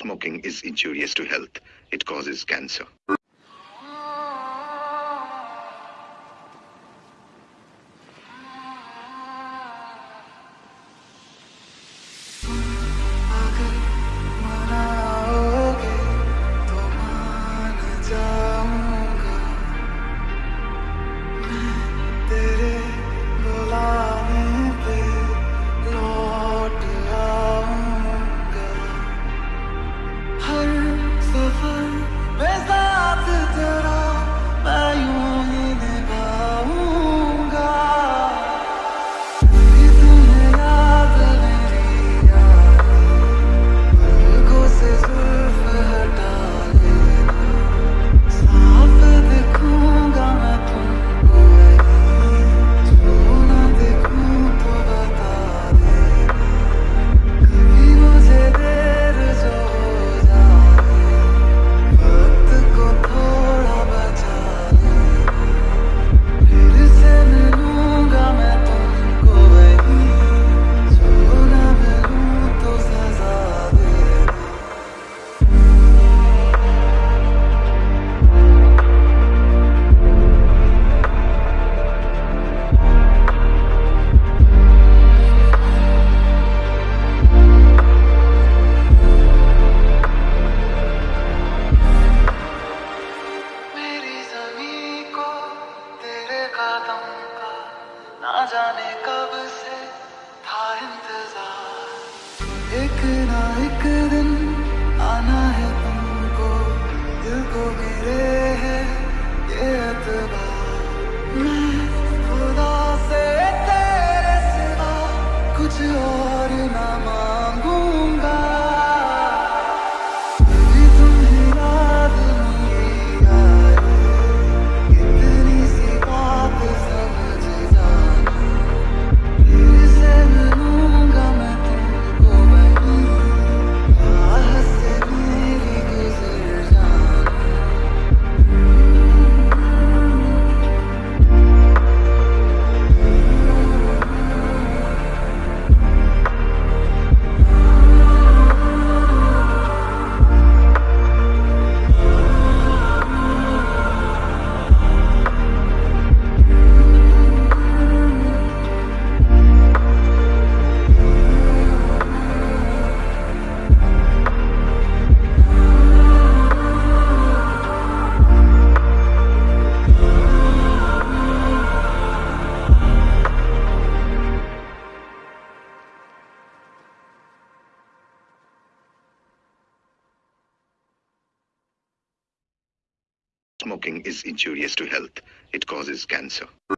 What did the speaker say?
Smoking is injurious to health. It causes cancer. जाने कब से था इंतज़ार। Smoking is injurious to health; it causes cancer.